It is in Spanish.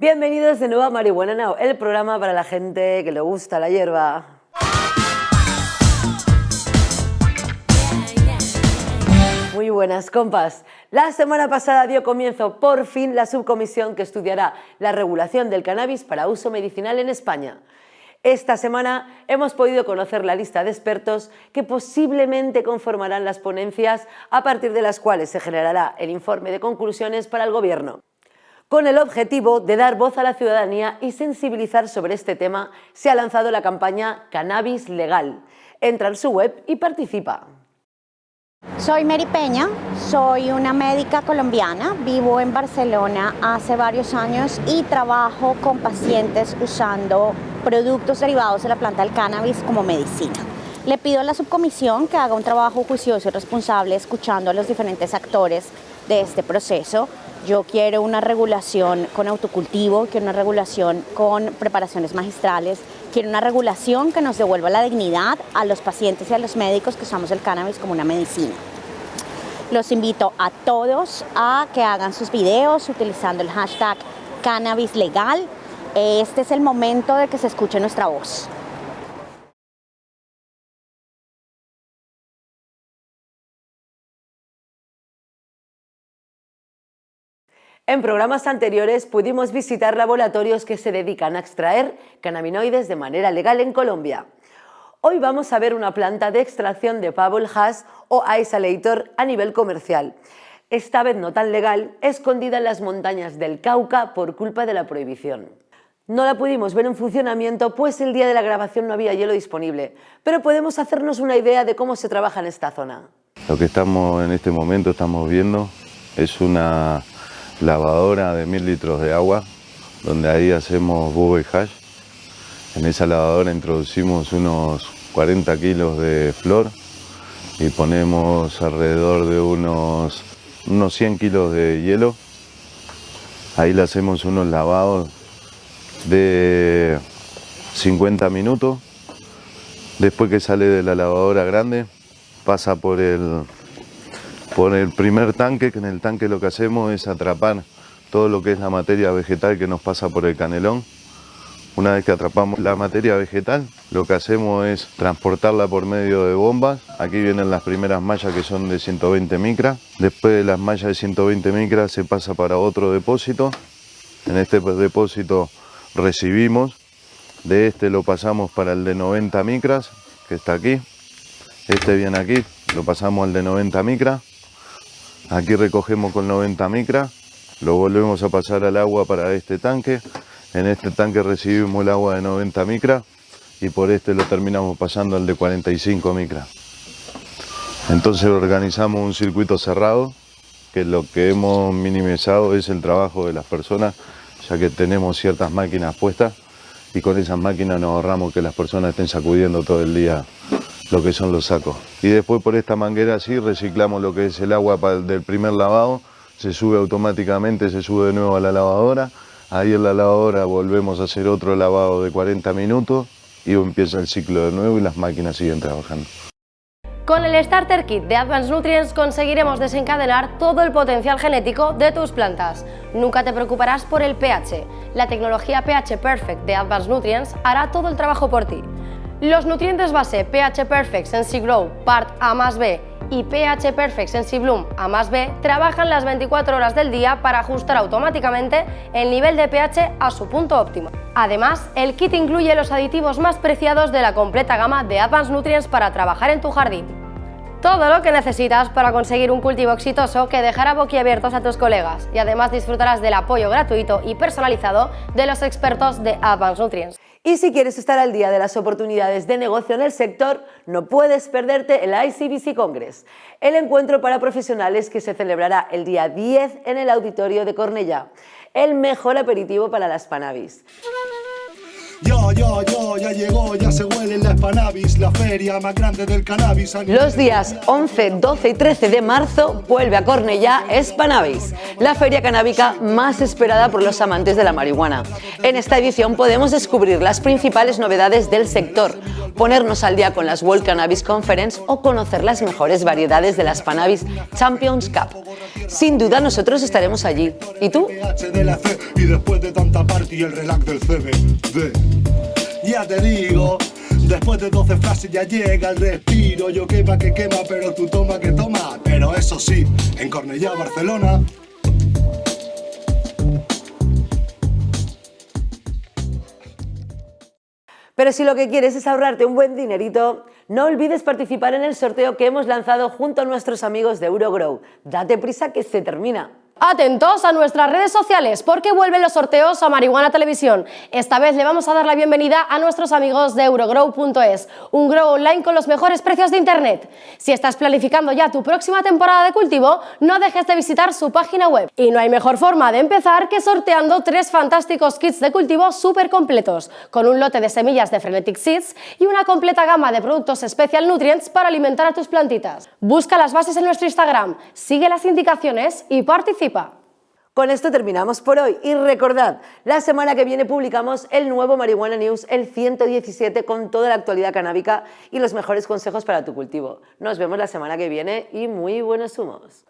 Bienvenidos de nuevo a Marihuana Now, el programa para la gente que le gusta la hierba. Muy buenas, compas. La semana pasada dio comienzo por fin la subcomisión que estudiará la regulación del cannabis para uso medicinal en España. Esta semana hemos podido conocer la lista de expertos que posiblemente conformarán las ponencias a partir de las cuales se generará el informe de conclusiones para el Gobierno. Con el objetivo de dar voz a la ciudadanía y sensibilizar sobre este tema, se ha lanzado la campaña Cannabis Legal. Entra en su web y participa. Soy Mary Peña, soy una médica colombiana, vivo en Barcelona hace varios años y trabajo con pacientes usando productos derivados de la planta del cannabis como medicina. Le pido a la subcomisión que haga un trabajo juicioso y responsable escuchando a los diferentes actores de este proceso. Yo quiero una regulación con autocultivo, quiero una regulación con preparaciones magistrales, quiero una regulación que nos devuelva la dignidad a los pacientes y a los médicos que usamos el cannabis como una medicina. Los invito a todos a que hagan sus videos utilizando el hashtag cannabis legal. Este es el momento de que se escuche nuestra voz. En programas anteriores pudimos visitar laboratorios que se dedican a extraer cannabinoides de manera legal en Colombia. Hoy vamos a ver una planta de extracción de Pebble Hash o Isolator a nivel comercial. Esta vez no tan legal, escondida en las montañas del Cauca por culpa de la prohibición. No la pudimos ver en funcionamiento pues el día de la grabación no había hielo disponible, pero podemos hacernos una idea de cómo se trabaja en esta zona. Lo que estamos en este momento estamos viendo es una lavadora de mil litros de agua, donde ahí hacemos bube hash. En esa lavadora introducimos unos 40 kilos de flor y ponemos alrededor de unos, unos 100 kilos de hielo. Ahí le hacemos unos lavados de 50 minutos. Después que sale de la lavadora grande, pasa por el, por el primer tanque, que en el tanque lo que hacemos es atrapar todo lo que es la materia vegetal que nos pasa por el canelón. Una vez que atrapamos la materia vegetal, lo que hacemos es transportarla por medio de bombas. Aquí vienen las primeras mallas que son de 120 micras. Después de las mallas de 120 micras se pasa para otro depósito. En este depósito recibimos. De este lo pasamos para el de 90 micras, que está aquí. Este viene aquí, lo pasamos al de 90 micras. Aquí recogemos con 90 micras, lo volvemos a pasar al agua para este tanque. En este tanque recibimos el agua de 90 micras y por este lo terminamos pasando al de 45 micras. Entonces organizamos un circuito cerrado, que lo que hemos minimizado es el trabajo de las personas, ya que tenemos ciertas máquinas puestas y con esas máquinas nos ahorramos que las personas estén sacudiendo todo el día lo que son los sacos. Y después por esta manguera así reciclamos lo que es el agua del primer lavado, se sube automáticamente, se sube de nuevo a la lavadora, ahí en la lavadora volvemos a hacer otro lavado de 40 minutos y empieza el ciclo de nuevo y las máquinas siguen trabajando. Con el Starter Kit de Advanced Nutrients conseguiremos desencadenar todo el potencial genético de tus plantas. Nunca te preocuparás por el pH. La tecnología pH Perfect de Advanced Nutrients hará todo el trabajo por ti. Los nutrientes base pH Perfect Sensi Grow Part A más B y pH Perfect Sensi Bloom A más B trabajan las 24 horas del día para ajustar automáticamente el nivel de pH a su punto óptimo. Además, el kit incluye los aditivos más preciados de la completa gama de Advanced Nutrients para trabajar en tu jardín. Todo lo que necesitas para conseguir un cultivo exitoso que dejará boquiabiertos a tus colegas y además disfrutarás del apoyo gratuito y personalizado de los expertos de Advanced Nutrients. Y si quieres estar al día de las oportunidades de negocio en el sector, no puedes perderte el ICBC Congress, el encuentro para profesionales que se celebrará el día 10 en el Auditorio de Cornellá, el mejor aperitivo para las Panavis. Yo, Yo, yo, ya llegó, ya se huele la Spanavis, la feria más grande del cannabis. Los días 11, 12 y 13 de marzo vuelve a Cornellá Spanavis, la feria canábica más esperada por los amantes de la marihuana. En esta edición podemos descubrir las principales novedades del sector, ponernos al día con las World Cannabis Conference o conocer las mejores variedades de la Spanavis Champions Cup. Sin duda nosotros estaremos allí. ¿Y tú? Y después de tanta party el relax del CBD. Ya te digo, después de 12 frases ya llega el respiro. Yo quema que quema, pero tú toma que toma. Pero eso sí, en Cornellá, Barcelona, Pero si lo que quieres es ahorrarte un buen dinerito, no olvides participar en el sorteo que hemos lanzado junto a nuestros amigos de Eurogrow. Date prisa que se termina. Atentos a nuestras redes sociales porque vuelven los sorteos a Marihuana Televisión. Esta vez le vamos a dar la bienvenida a nuestros amigos de Eurogrow.es, un grow online con los mejores precios de internet. Si estás planificando ya tu próxima temporada de cultivo, no dejes de visitar su página web. Y no hay mejor forma de empezar que sorteando tres fantásticos kits de cultivo súper completos, con un lote de semillas de Frenetic Seeds y una completa gama de productos Special Nutrients para alimentar a tus plantitas. Busca las bases en nuestro Instagram, sigue las indicaciones y con esto terminamos por hoy y recordad, la semana que viene publicamos el nuevo Marihuana News, el 117, con toda la actualidad canábica y los mejores consejos para tu cultivo. Nos vemos la semana que viene y muy buenos humos.